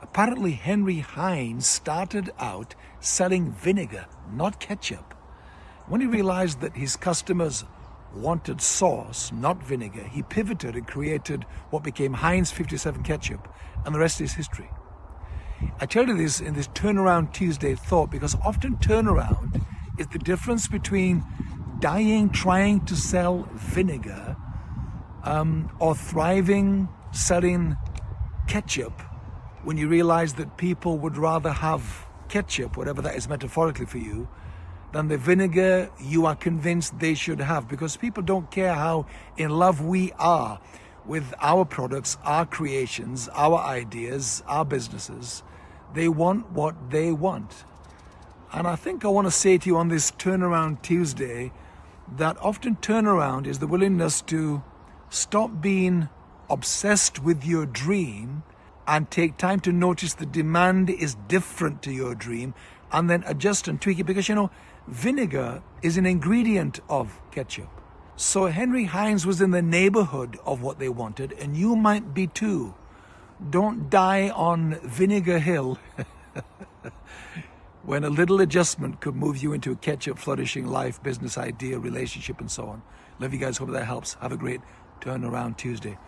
Apparently, Henry Heinz started out selling vinegar, not ketchup. When he realized that his customers wanted sauce, not vinegar, he pivoted and created what became Heinz 57 ketchup, and the rest is history. I tell you this in this turnaround Tuesday thought because often turnaround is the difference between dying trying to sell vinegar um, or thriving selling ketchup when you realize that people would rather have ketchup, whatever that is metaphorically for you, than the vinegar you are convinced they should have because people don't care how in love we are with our products, our creations, our ideas, our businesses. They want what they want. And I think I want to say to you on this Turnaround Tuesday that often turnaround is the willingness to stop being obsessed with your dream and take time to notice the demand is different to your dream and then adjust and tweak it because you know vinegar is an ingredient of ketchup. So henry heinz was in the neighborhood of what they wanted and you might be too. Don't die on vinegar hill when a little adjustment could move you into a ketchup flourishing life business idea relationship and so on. Love you guys. Hope that helps. Have a great turnaround tuesday